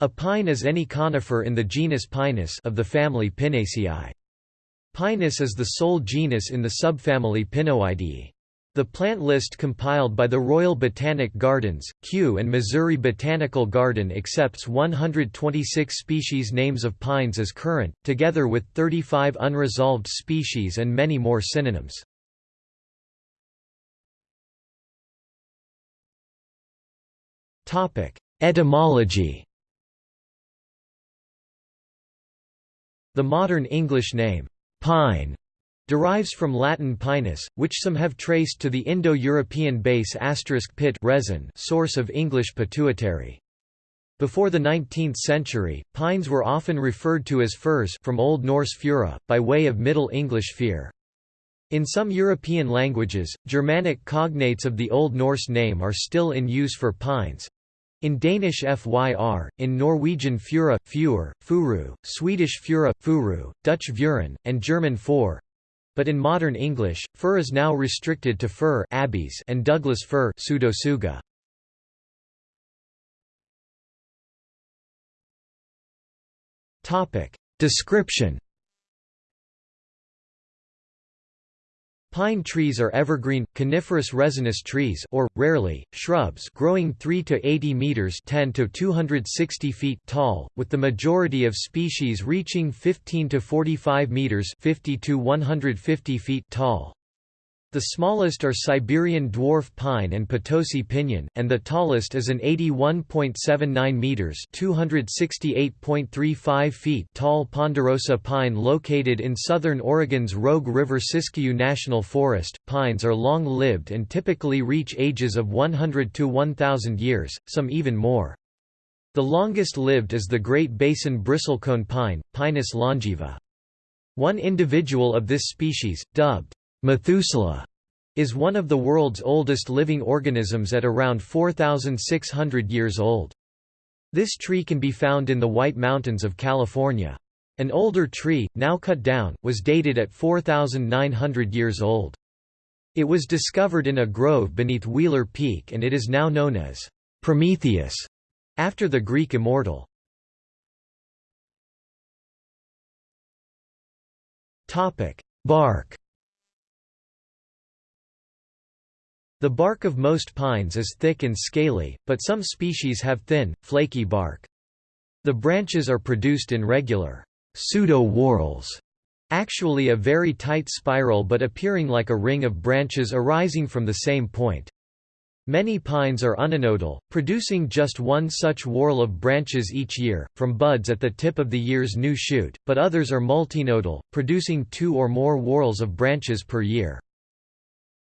A pine is any conifer in the genus Pinus of the family Pinaceae. Pinus is the sole genus in the subfamily Pinoideae. The plant list compiled by the Royal Botanic Gardens, Kew and Missouri Botanical Garden accepts 126 species names of pines as current, together with 35 unresolved species and many more synonyms. Etymology The modern English name, pine, derives from Latin pinus, which some have traced to the Indo-European base pit resin source of English pituitary. Before the 19th century, pines were often referred to as firs from Old Norse fura, by way of Middle English fyr. In some European languages, Germanic cognates of the Old Norse name are still in use for pines, in Danish fyr, in Norwegian fura, fjur, furu, Swedish fura, furu, Dutch vuren, and German for. But in modern English, fir is now restricted to fir and Douglas fir pseudotsuga. Description Pine trees are evergreen, coniferous resinous trees or, rarely, shrubs growing 3 to 80 meters 10 to 260 feet tall, with the majority of species reaching 15 to 45 meters 50 to 150 feet tall. The smallest are Siberian dwarf pine and Potosi pinyon, and the tallest is an 81.79 meters (268.35 feet) tall ponderosa pine located in southern Oregon's Rogue River Siskiyou National Forest. Pines are long-lived and typically reach ages of 100 to 1000 years, some even more. The longest lived is the Great Basin bristlecone pine, Pinus longaeva. One individual of this species, dubbed Methuselah is one of the world's oldest living organisms at around 4,600 years old. This tree can be found in the White Mountains of California. An older tree, now cut down, was dated at 4,900 years old. It was discovered in a grove beneath Wheeler Peak and it is now known as Prometheus, after the Greek immortal. Bark The bark of most pines is thick and scaly, but some species have thin, flaky bark. The branches are produced in regular pseudo-whorls, actually a very tight spiral but appearing like a ring of branches arising from the same point. Many pines are uninodal, producing just one such whorl of branches each year, from buds at the tip of the year's new shoot, but others are multinodal, producing two or more whorls of branches per year.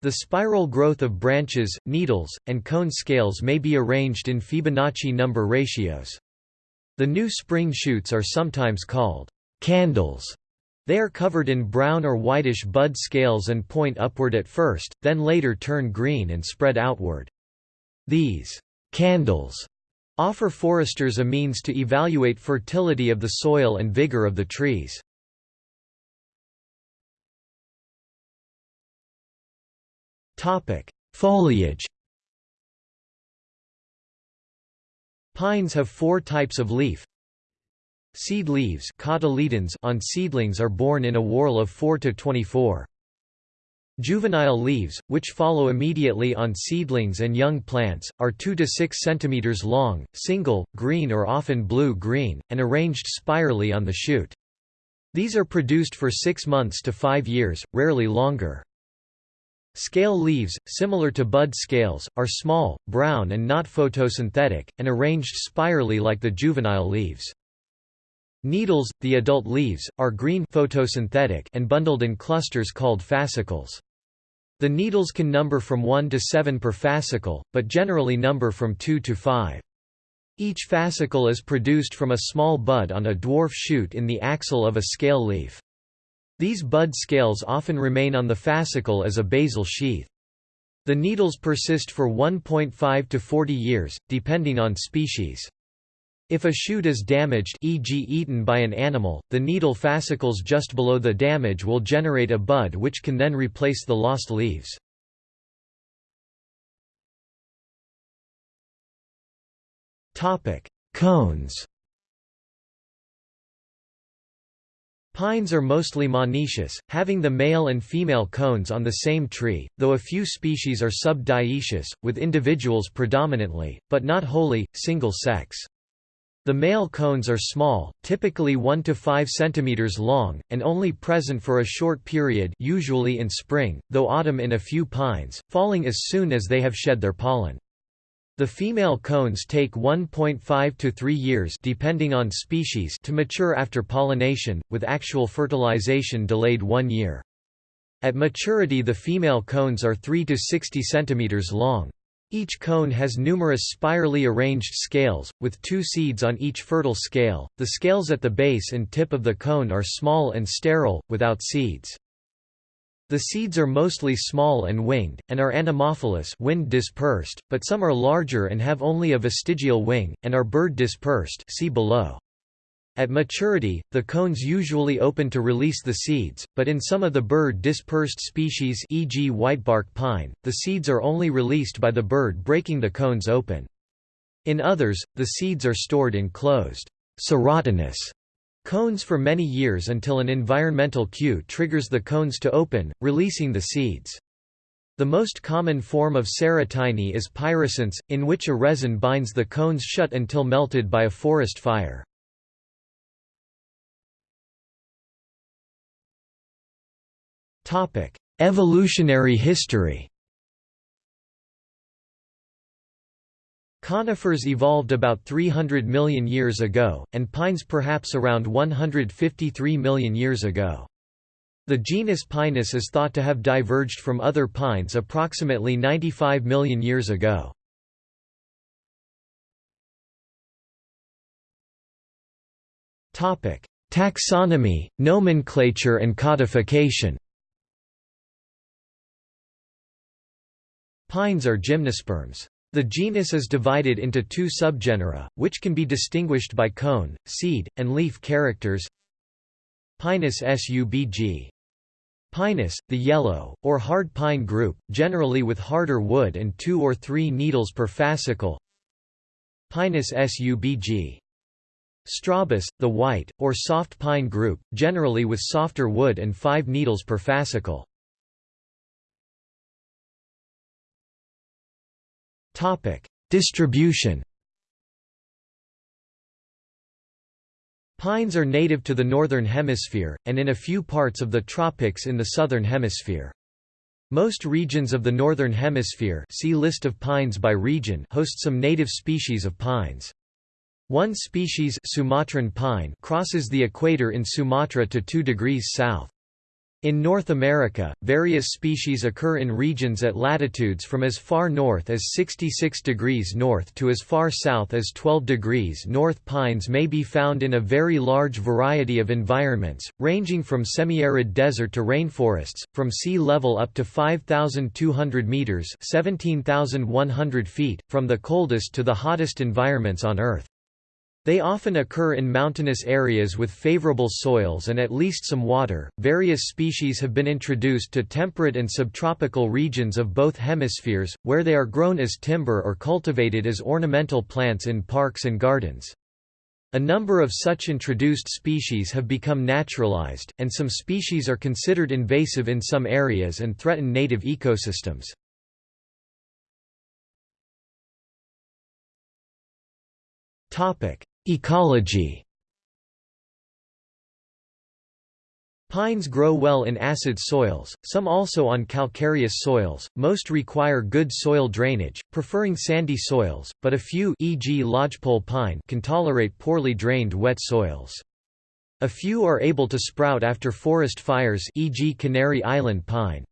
The spiral growth of branches, needles, and cone scales may be arranged in Fibonacci number ratios. The new spring shoots are sometimes called candles. They are covered in brown or whitish bud scales and point upward at first, then later turn green and spread outward. These candles offer foresters a means to evaluate fertility of the soil and vigor of the trees. Topic: Foliage. Pines have four types of leaf. Seed leaves cotyledons on seedlings are borne in a whorl of 4 to 24. Juvenile leaves, which follow immediately on seedlings and young plants, are 2 to 6 cm long, single, green or often blue-green, and arranged spirally on the shoot. These are produced for 6 months to 5 years, rarely longer. Scale leaves, similar to bud scales, are small, brown and not photosynthetic, and arranged spirally like the juvenile leaves. Needles, the adult leaves, are green photosynthetic and bundled in clusters called fascicles. The needles can number from 1 to 7 per fascicle, but generally number from 2 to 5. Each fascicle is produced from a small bud on a dwarf shoot in the axil of a scale leaf. These bud scales often remain on the fascicle as a basal sheath. The needles persist for 1.5 to 40 years, depending on species. If a shoot is damaged e.g. eaten by an animal, the needle fascicles just below the damage will generate a bud which can then replace the lost leaves. Cones Pines are mostly monoecious, having the male and female cones on the same tree, though a few species are sub-dioecious, with individuals predominantly, but not wholly, single-sex. The male cones are small, typically 1 to 5 cm long, and only present for a short period usually in spring, though autumn in a few pines, falling as soon as they have shed their pollen. The female cones take 1.5 to 3 years depending on species to mature after pollination, with actual fertilization delayed one year. At maturity the female cones are 3 to 60 cm long. Each cone has numerous spirally arranged scales, with two seeds on each fertile scale. The scales at the base and tip of the cone are small and sterile, without seeds. The seeds are mostly small and winged, and are anemophilous wind dispersed, but some are larger and have only a vestigial wing, and are bird dispersed see below. At maturity, the cones usually open to release the seeds, but in some of the bird dispersed species e.g. whitebark pine, the seeds are only released by the bird breaking the cones open. In others, the seeds are stored in closed cones for many years until an environmental cue triggers the cones to open, releasing the seeds. The most common form of serotiny is pyrrhescence, in which a resin binds the cones shut until melted by a forest fire. Evolutionary history Conifers evolved about 300 million years ago, and pines perhaps around 153 million years ago. The genus Pinus is thought to have diverged from other pines approximately 95 million years ago. Taxonomy, nomenclature and codification Pines are gymnosperms. The genus is divided into two subgenera, which can be distinguished by cone, seed, and leaf characters. Pinus subg. Pinus, the yellow, or hard pine group, generally with harder wood and two or three needles per fascicle. Pinus subg. Strobus, the white, or soft pine group, generally with softer wood and five needles per fascicle. Topic: Distribution. Pines are native to the northern hemisphere, and in a few parts of the tropics in the southern hemisphere. Most regions of the northern hemisphere see list of pines by region host some native species of pines. One species Sumatran pine crosses the equator in Sumatra to 2 degrees south. In North America, various species occur in regions at latitudes from as far north as 66 degrees north to as far south as 12 degrees north. Pines may be found in a very large variety of environments, ranging from semi-arid desert to rainforests, from sea level up to 5,200 meters (17,100 feet), from the coldest to the hottest environments on Earth. They often occur in mountainous areas with favorable soils and at least some water. Various species have been introduced to temperate and subtropical regions of both hemispheres, where they are grown as timber or cultivated as ornamental plants in parks and gardens. A number of such introduced species have become naturalized, and some species are considered invasive in some areas and threaten native ecosystems. Topic: Ecology Pines grow well in acid soils, some also on calcareous soils, most require good soil drainage, preferring sandy soils, but a few e.g. lodgepole pine can tolerate poorly drained wet soils. A few are able to sprout after forest fires e.g. Canary Island pine.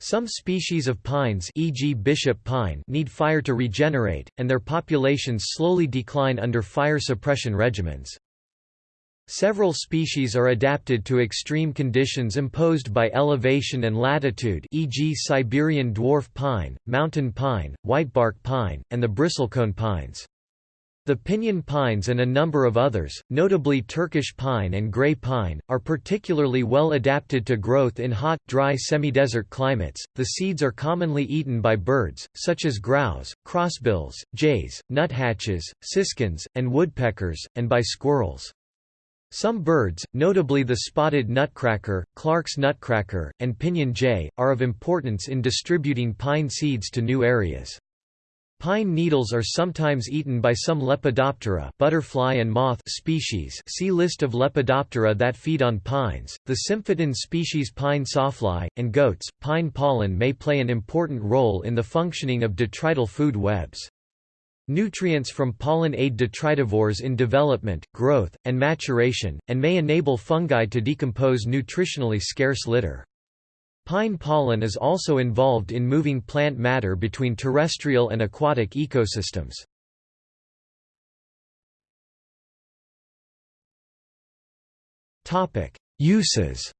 Some species of pines e.g. bishop pine need fire to regenerate, and their populations slowly decline under fire suppression regimens. Several species are adapted to extreme conditions imposed by elevation and latitude e.g. Siberian dwarf pine, mountain pine, whitebark pine, and the bristlecone pines. The pinyon pines and a number of others, notably Turkish pine and gray pine, are particularly well adapted to growth in hot, dry semi-desert climates. The seeds are commonly eaten by birds, such as grouse, crossbills, jays, nuthatches, siskins, and woodpeckers, and by squirrels. Some birds, notably the spotted nutcracker, Clark's nutcracker, and pinyon jay, are of importance in distributing pine seeds to new areas. Pine needles are sometimes eaten by some Lepidoptera butterfly and moth species see List of Lepidoptera that feed on pines, the symphytan species pine sawfly, and goats. Pine pollen may play an important role in the functioning of detrital food webs. Nutrients from pollen aid detritivores in development, growth, and maturation, and may enable fungi to decompose nutritionally scarce litter. Pine pollen is also involved in moving plant matter between terrestrial and aquatic ecosystems. Topic: Uses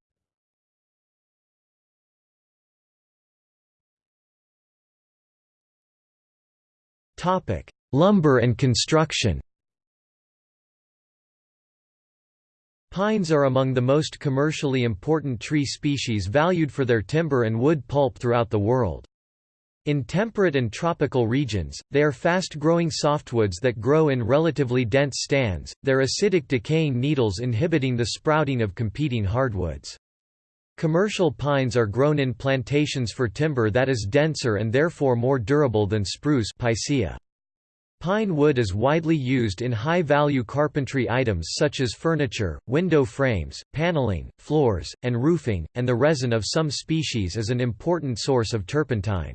Topic: Lumber and construction Pines are among the most commercially important tree species valued for their timber and wood pulp throughout the world. In temperate and tropical regions, they are fast-growing softwoods that grow in relatively dense stands, their acidic decaying needles inhibiting the sprouting of competing hardwoods. Commercial pines are grown in plantations for timber that is denser and therefore more durable than spruce Picea. Pine wood is widely used in high-value carpentry items such as furniture, window frames, paneling, floors, and roofing, and the resin of some species is an important source of turpentine.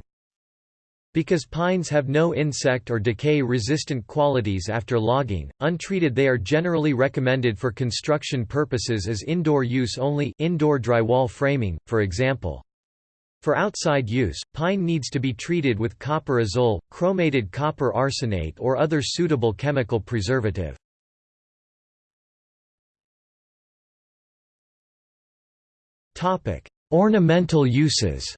Because pines have no insect or decay-resistant qualities after logging, untreated they are generally recommended for construction purposes as indoor use only indoor drywall framing, for example. For outside use, pine needs to be treated with copper azole, chromated copper arsenate or other suitable chemical preservative. Ornamental uses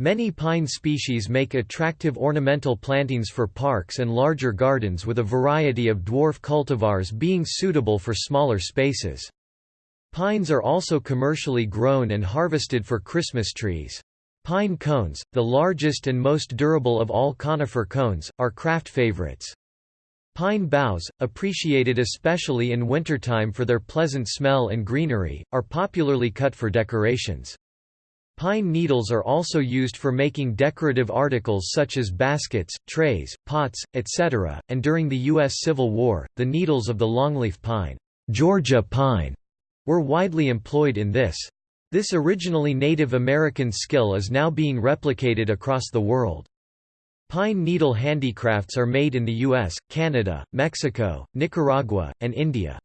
Many pine species make attractive ornamental plantings for parks and larger gardens with a variety of dwarf cultivars being suitable for smaller spaces. Pines are also commercially grown and harvested for Christmas trees. Pine cones, the largest and most durable of all conifer cones, are craft favorites. Pine boughs, appreciated especially in wintertime for their pleasant smell and greenery, are popularly cut for decorations. Pine needles are also used for making decorative articles such as baskets, trays, pots, etc., and during the U.S. Civil War, the needles of the longleaf pine, Georgia pine were widely employed in this. This originally Native American skill is now being replicated across the world. Pine needle handicrafts are made in the US, Canada, Mexico, Nicaragua, and India.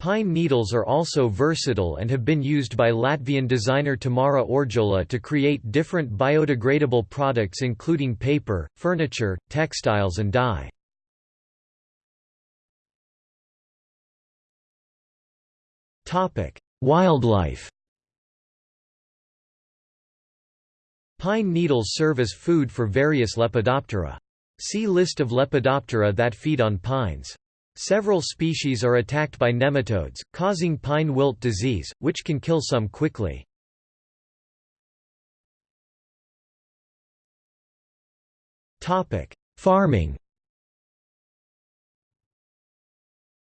Pine needles are also versatile and have been used by Latvian designer Tamara Orjola to create different biodegradable products including paper, furniture, textiles and dye. Wildlife Pine needles serve as food for various Lepidoptera. See List of Lepidoptera that feed on pines. Several species are attacked by nematodes, causing pine wilt disease, which can kill some quickly. Farming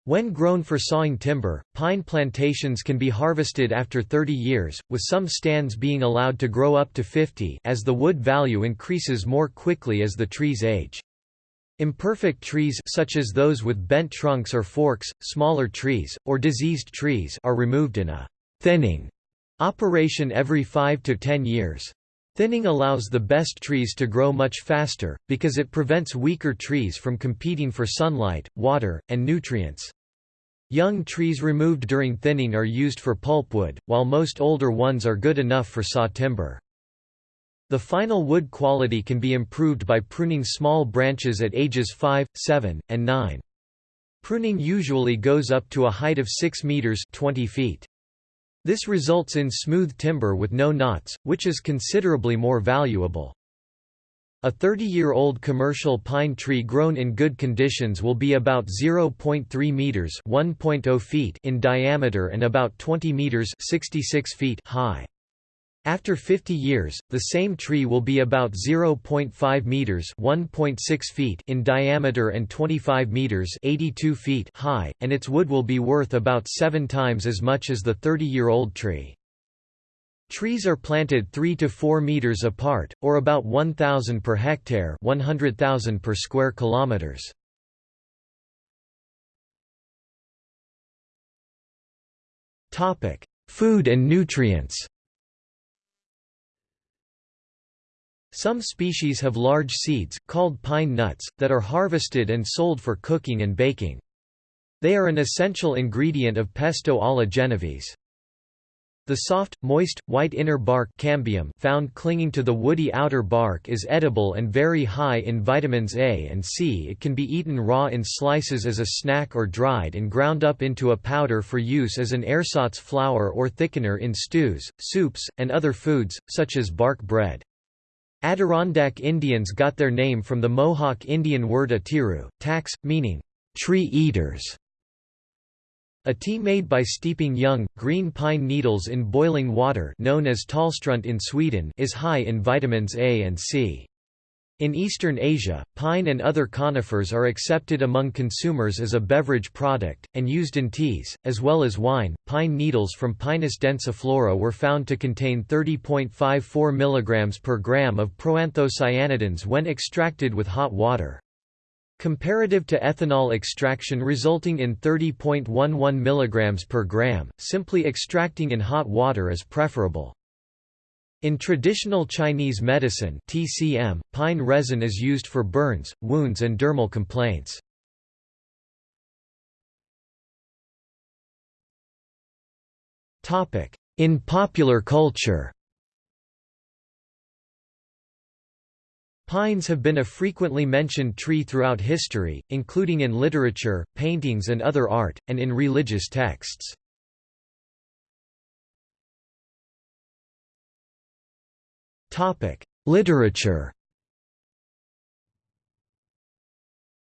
When grown for sawing timber, pine plantations can be harvested after 30 years, with some stands being allowed to grow up to 50 as the wood value increases more quickly as the trees age. Imperfect trees such as those with bent trunks or forks, smaller trees, or diseased trees are removed in a thinning operation every 5 to 10 years. Thinning allows the best trees to grow much faster, because it prevents weaker trees from competing for sunlight, water, and nutrients. Young trees removed during thinning are used for pulpwood, while most older ones are good enough for saw timber. The final wood quality can be improved by pruning small branches at ages 5, 7, and 9. Pruning usually goes up to a height of 6 meters 20 feet. This results in smooth timber with no knots, which is considerably more valuable. A 30-year-old commercial pine tree grown in good conditions will be about 0.3 meters (1.0 feet) in diameter and about 20 meters (66 feet) high. After 50 years, the same tree will be about 0.5 meters (1.6 feet) in diameter and 25 meters (82 feet) high, and its wood will be worth about 7 times as much as the 30-year-old tree. Trees are planted 3 to 4 meters apart, or about 1,000 per hectare 100,000 per square kilometers. Food and nutrients Some species have large seeds, called pine nuts, that are harvested and sold for cooking and baking. They are an essential ingredient of pesto alla genovese. The soft, moist, white inner bark cambium found clinging to the woody outer bark is edible and very high in vitamins A and C. It can be eaten raw in slices as a snack or dried and ground up into a powder for use as an ersatz flour or thickener in stews, soups, and other foods, such as bark bread. Adirondack Indians got their name from the Mohawk Indian word atiru, tax, meaning, tree eaters. A tea made by steeping young, green pine needles in boiling water known as tallstrunt in Sweden is high in vitamins A and C. In Eastern Asia, pine and other conifers are accepted among consumers as a beverage product, and used in teas, as well as wine. Pine needles from Pinus densiflora were found to contain 30.54 mg per gram of proanthocyanidins when extracted with hot water. Comparative to ethanol extraction resulting in 30.11 mg per gram, simply extracting in hot water is preferable. In traditional Chinese medicine TCM, pine resin is used for burns, wounds and dermal complaints. In popular culture Pines have been a frequently mentioned tree throughout history, including in literature, paintings and other art, and in religious texts. Literature.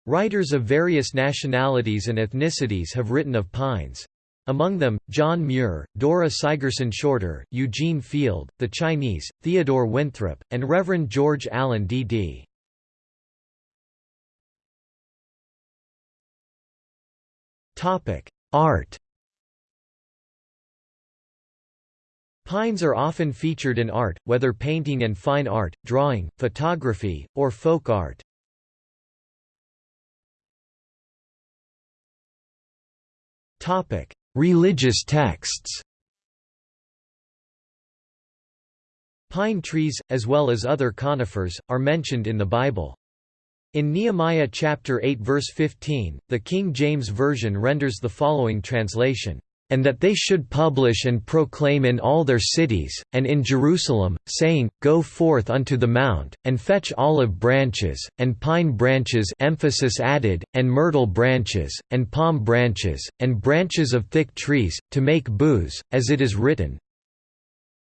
Writers of various nationalities and ethnicities have written of pines. Among them, John Muir, Dora Sigerson Shorter, Eugene Field, the Chinese, Theodore Winthrop, and Reverend George Allen D.D. Art Pines are often featured in art, whether painting and fine art, drawing, photography, or folk art. Religious texts Pine trees, as well as other conifers, are mentioned in the Bible. In Nehemiah chapter 8 verse 15, the King James Version renders the following translation, and that they should publish and proclaim in all their cities, and in Jerusalem, saying, Go forth unto the mount, and fetch olive branches, and pine branches emphasis added, and myrtle branches, and palm branches, and branches of thick trees, to make booze, as it is written.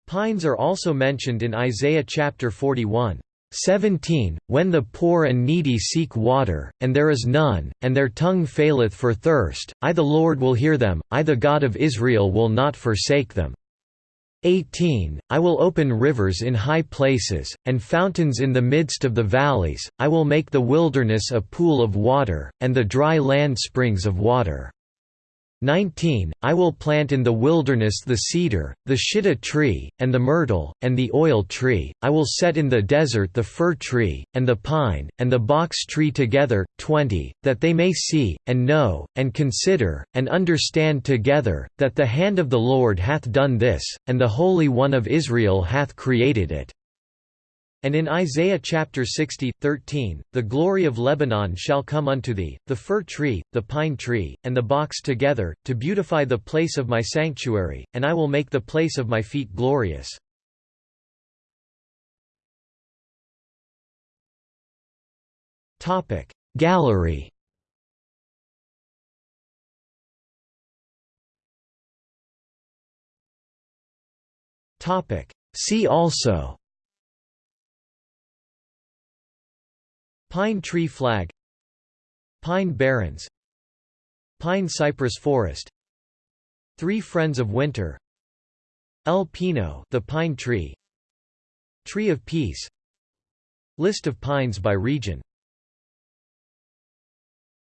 Pines are also mentioned in Isaiah chapter 41. 17, When the poor and needy seek water, and there is none, and their tongue faileth for thirst, I the Lord will hear them, I the God of Israel will not forsake them. 18 I will open rivers in high places, and fountains in the midst of the valleys, I will make the wilderness a pool of water, and the dry land springs of water. 19 I will plant in the wilderness the cedar, the shittim tree, and the myrtle, and the oil tree, I will set in the desert the fir tree, and the pine, and the box tree together. 20 That they may see, and know, and consider, and understand together, that the hand of the Lord hath done this, and the Holy One of Israel hath created it. And in Isaiah chapter 60, 13, the glory of Lebanon shall come unto thee, the fir tree, the pine tree, and the box together, to beautify the place of my sanctuary, and I will make the place of my feet glorious. Gallery See also Pine tree flag Pine barrens Pine cypress forest Three Friends of Winter El Pino the pine tree Tree of Peace List of pines by region